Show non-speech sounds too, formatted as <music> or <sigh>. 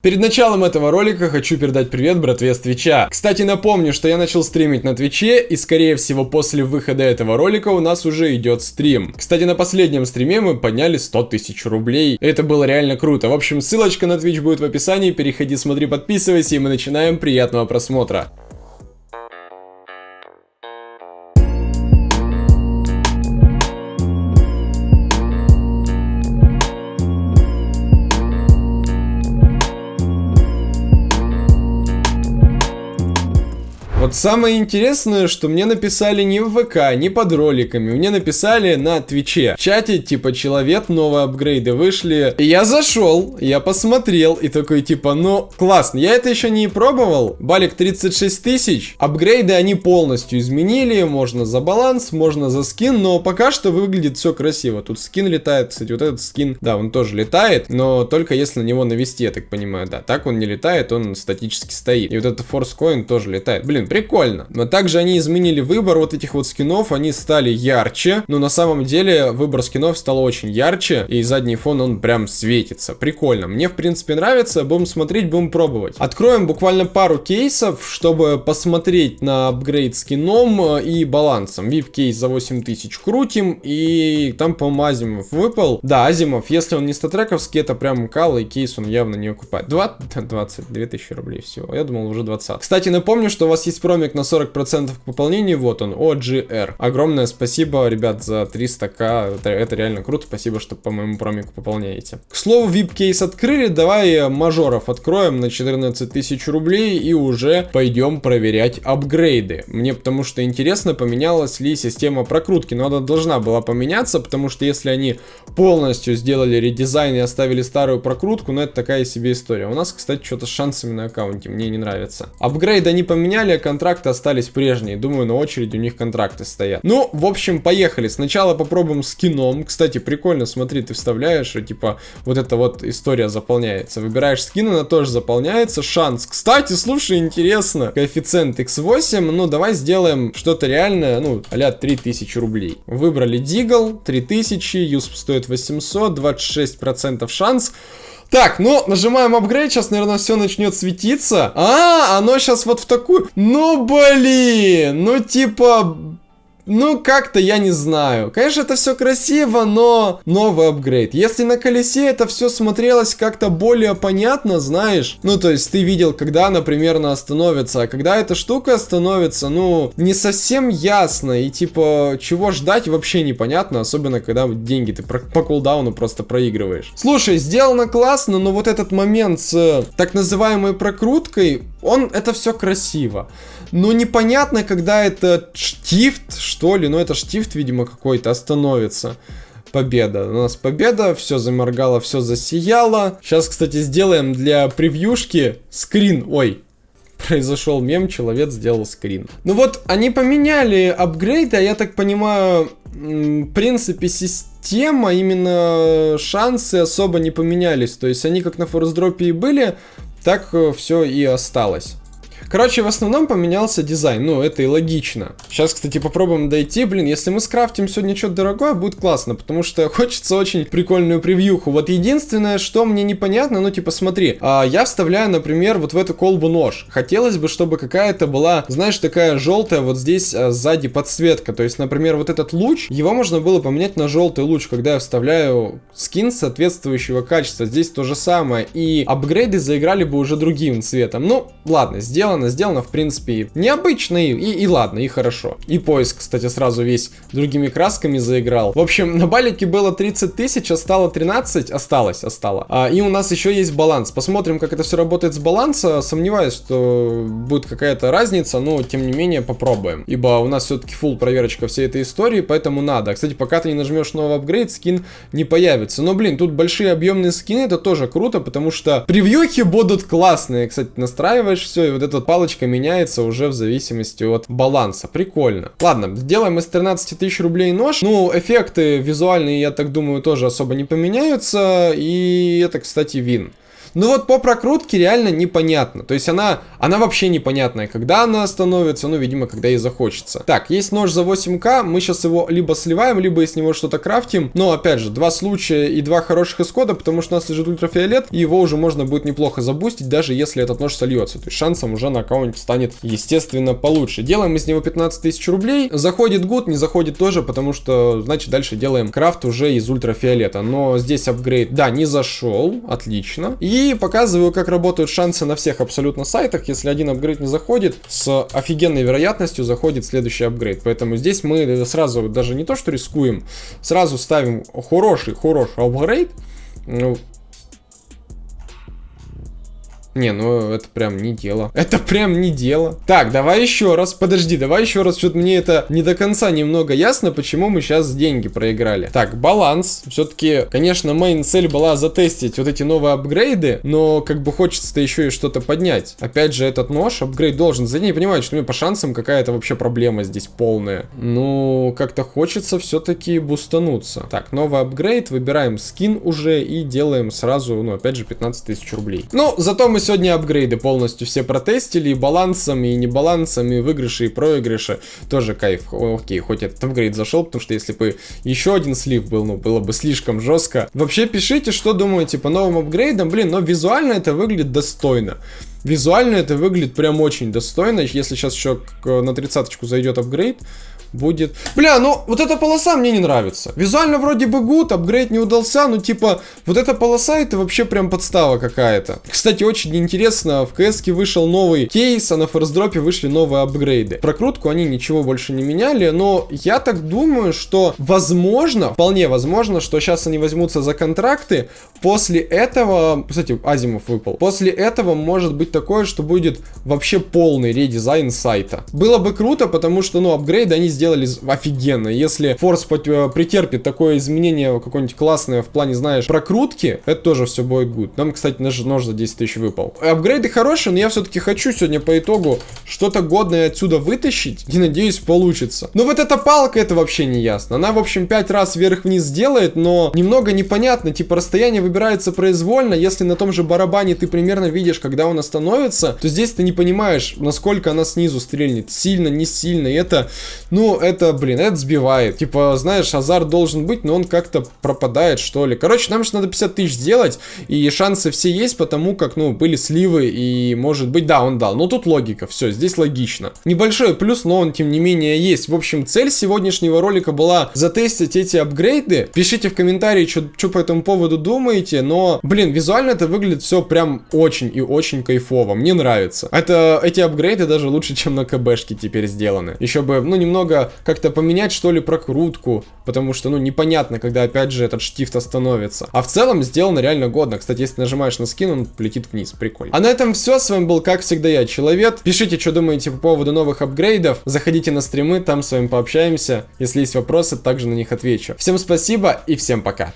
Перед началом этого ролика хочу передать привет братве с Твича. Кстати, напомню, что я начал стримить на Твиче, и скорее всего после выхода этого ролика у нас уже идет стрим. Кстати, на последнем стриме мы подняли 100 тысяч рублей. Это было реально круто. В общем, ссылочка на Твич будет в описании, переходи, смотри, подписывайся, и мы начинаем. Приятного просмотра. Вот самое интересное, что мне написали не в ВК, не под роликами, мне написали на Твиче. В чате, типа, человек, новые апгрейды вышли. И я зашел, я посмотрел, и такой, типа, ну, классно. Я это еще не пробовал. Балик 36 тысяч. Апгрейды они полностью изменили. Можно за баланс, можно за скин, но пока что выглядит все красиво. Тут скин летает, кстати, вот этот скин, да, он тоже летает, но только если на него навести, я так понимаю, да. Так он не летает, он статически стоит. И вот этот Coin тоже летает. Блин, прикольно. Но также они изменили выбор вот этих вот скинов, они стали ярче, но на самом деле выбор скинов стал очень ярче, и задний фон он прям светится. Прикольно. Мне в принципе нравится, будем смотреть, будем пробовать. Откроем буквально пару кейсов, чтобы посмотреть на апгрейд скином э, и балансом. VIP кейс за 8000 крутим, и там, по-моему, Азимов выпал. Да, Азимов, если он не статрековский, это прям кал, и кейс он явно не окупает. 20, 22 <laughs> тысячи рублей всего. Я думал уже 20. Кстати, напомню, что у вас есть промик на 40% к пополнению, вот он, OGR. Огромное спасибо, ребят, за 300к, это, это реально круто, спасибо, что по моему промику пополняете. К слову, VIP-кейс открыли, давай мажоров откроем на 14 тысяч рублей и уже пойдем проверять апгрейды. Мне потому что интересно, поменялась ли система прокрутки, но она должна была поменяться, потому что если они полностью сделали редизайн и оставили старую прокрутку, ну это такая себе история. У нас, кстати, что-то с шансами на аккаунте, мне не нравится. Апгрейды они поменяли, а контракты остались прежние. Думаю, на очереди у них контракты стоят. Ну, в общем, поехали. Сначала попробуем скином. Кстати, прикольно, смотри, ты вставляешь, и типа вот эта вот история заполняется. Выбираешь скин, она тоже заполняется. Шанс. Кстати, слушай, интересно. Коэффициент x8. Ну, давай сделаем что-то реальное, ну, а 3000 рублей. Выбрали Дигл, 3000, юсп стоит 800, 26% шанс. Так, ну, нажимаем апгрейд, сейчас, наверное, все начнет светиться. А, оно сейчас вот в такую... Ну, блин, ну, типа... Ну, как-то я не знаю. Конечно, это все красиво, но новый апгрейд. Если на колесе это все смотрелось как-то более понятно, знаешь. Ну, то есть ты видел, когда она примерно остановится. А когда эта штука остановится, ну, не совсем ясно. И типа, чего ждать вообще непонятно. Особенно, когда деньги ты по кулдауну просто проигрываешь. Слушай, сделано классно, но вот этот момент с так называемой прокруткой, он, это все красиво. Но непонятно, когда это штифт, что ли, ну это штифт, видимо, какой-то, остановится. Победа. У нас победа, все заморгало, все засияло. Сейчас, кстати, сделаем для превьюшки скрин. Ой, <laughs> произошел мем, человек сделал скрин. Ну вот, они поменяли апгрейды, а я так понимаю, в принципе, система, именно шансы особо не поменялись. То есть они как на форсдропе и были, так э, все и осталось. Короче, в основном поменялся дизайн, ну, это и логично. Сейчас, кстати, попробуем дойти. Блин, если мы скрафтим сегодня что-то дорогое, будет классно, потому что <laughs> хочется очень прикольную превьюху. Вот единственное, что мне непонятно, ну, типа, смотри, а, я вставляю, например, вот в эту колбу нож. Хотелось бы, чтобы какая-то была, знаешь, такая желтая вот здесь а, сзади подсветка. То есть, например, вот этот луч, его можно было поменять на желтый луч, когда я вставляю скин соответствующего качества. Здесь то же самое. И апгрейды заиграли бы уже другим цветом. Ну, ладно, сделано сделано, сделано, в принципе, необычно и, и, и ладно, и хорошо. И поиск, кстати, сразу весь другими красками заиграл. В общем, на балике было 30 тысяч, а стало 13, осталось, остало. А, и у нас еще есть баланс. Посмотрим, как это все работает с баланса. Сомневаюсь, что будет какая-то разница, но тем не менее попробуем. Ибо у нас все-таки full проверочка всей этой истории, поэтому надо. Кстати, пока ты не нажмешь новый апгрейд, скин не появится. Но, блин, тут большие объемные скины, это тоже круто, потому что превьюхи будут классные. Кстати, настраиваешь все, и вот этот палочка меняется уже в зависимости от баланса. Прикольно. Ладно, сделаем из 13 тысяч рублей нож. Ну, эффекты визуальные, я так думаю, тоже особо не поменяются. И это, кстати, вин. Ну вот по прокрутке реально непонятно. То есть она, она вообще непонятная, когда она становится, ну, видимо, когда ей захочется. Так, есть нож за 8к, мы сейчас его либо сливаем, либо из него что-то крафтим. Но, опять же, два случая и два хороших исхода, потому что у нас лежит ультрафиолет, и его уже можно будет неплохо забустить, даже если этот нож сольется. То есть шансом уже на аккаунте станет, естественно, получше. Делаем из него 15 тысяч рублей. Заходит гуд, не заходит тоже, потому что, значит, дальше делаем крафт уже из ультрафиолета. Но здесь апгрейд, да, не зашел, отлично. И показываю, как работают шансы на всех абсолютно сайтах. Если один апгрейд не заходит, с офигенной вероятностью заходит следующий апгрейд. Поэтому здесь мы сразу даже не то, что рискуем, сразу ставим хороший, хороший апгрейд. Не, ну это прям не дело. <laughs> Это прям не дело. Так, давай еще раз. Подожди, давай еще раз. Что-то мне это не до конца немного ясно, почему мы сейчас деньги проиграли. Так, баланс. Все-таки, конечно, мейн цель была затестить вот эти новые апгрейды, но как бы хочется-то еще и что-то поднять. Опять же, этот нож, апгрейд должен. За ней понимают, что мне по шансам какая-то вообще проблема здесь полная. Ну, как-то хочется все-таки бустануться. Так, новый апгрейд, выбираем скин уже и делаем сразу, ну, опять же, 15 тысяч рублей. Ну, зато мы сегодня апгрейды полностью все протестили, и балансом, и небалансом, и выигрыши, и проигрыши. Тоже кайф. Окей, хоть этот апгрейд зашел, потому что если бы еще один слив был, ну, было бы слишком жестко. Вообще пишите, что думаете по новым апгрейдам. Блин, но визуально это выглядит достойно. Визуально это выглядит прям очень достойно. Если сейчас еще на тридцаточку зайдет апгрейд, будет... Бля, ну вот эта полоса мне не нравится. Визуально вроде бы гуд, апгрейд не удался, но типа вот эта полоса это вообще прям подстава какая-то. Кстати, очень интересно, в КС вышел новый кейс, а на форсдропе вышли новые апгрейды. Прокрутку они ничего больше не меняли, но я так думаю, что возможно, вполне возможно, что сейчас они возьмутся за контракты, после этого, кстати, Азимов выпал, после этого может быть такое, что будет вообще полный редизайн сайта. Было бы круто, потому что, ну, апгрейды они сделали офигенно. Если Force э, претерпит такое изменение какое-нибудь классное в плане, знаешь, прокрутки, это тоже все будет good. Нам, кстати, наш нож за 10 тысяч выпал. Апгрейды хорошие, но я все-таки хочу сегодня по итогу что-то годное отсюда вытащить. И надеюсь, получится. Но вот эта палка, это вообще не ясно. Она, в общем, 5 раз вверх-вниз делает, но немного непонятно. Типа, расстояние выбирается произвольно. Если на том же барабане ты примерно видишь, когда он остановится, то здесь ты не понимаешь, насколько она снизу стрельнет. Сильно, не сильно. И это, ну, это, блин, это сбивает. Типа, знаешь, азарт должен быть, но он как-то пропадает, что ли. Короче, нам же надо 50 тысяч сделать, и шансы все есть, потому как, ну, были сливы, и, может быть, да, он дал. Но тут логика, все, здесь логично. Небольшой плюс, но он, тем не менее, есть. В общем, цель сегодняшнего ролика была затестить эти апгрейды. Пишите в комментарии, что по этому поводу думаете, но, блин, визуально это выглядит все прям очень и очень кайфово. Мне нравится. Это, эти апгрейды даже лучше, чем на КБшке теперь сделаны. Еще бы, ну, немного как-то поменять, что ли, прокрутку, потому что, ну, непонятно, когда, опять же, этот штифт остановится. А в целом сделано реально годно. Кстати, если нажимаешь на скин, он полетит вниз, прикольно. А на этом все, с вами был, как всегда, я, Человек. Пишите, что думаете по поводу новых апгрейдов, заходите на стримы, там с вами пообщаемся. Если есть вопросы, также на них отвечу. Всем спасибо и всем пока.